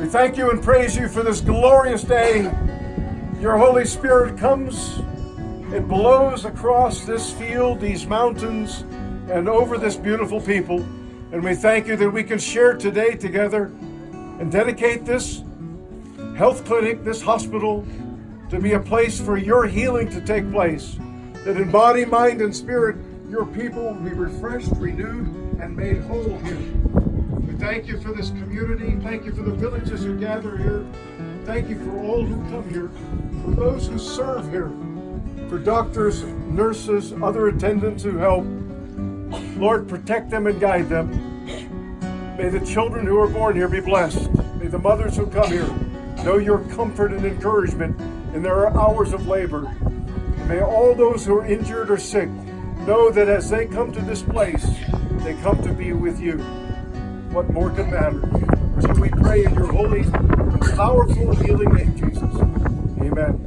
We thank you and praise you for this glorious day. Your Holy Spirit comes and blows across this field, these mountains, and over this beautiful people. And we thank you that we can share today together and dedicate this health clinic, this hospital, to be a place for your healing to take place. That in body, mind, and spirit, your people will be refreshed, renewed, and made whole here. Thank you for this community. Thank you for the villages who gather here. Thank you for all who come here, for those who serve here, for doctors, nurses, other attendants who help. Lord, protect them and guide them. May the children who are born here be blessed. May the mothers who come here know your comfort and encouragement in their hours of labor. May all those who are injured or sick know that as they come to this place, they come to be with you. What more can matter? So we pray in your holy, powerful, healing name, Jesus. Amen.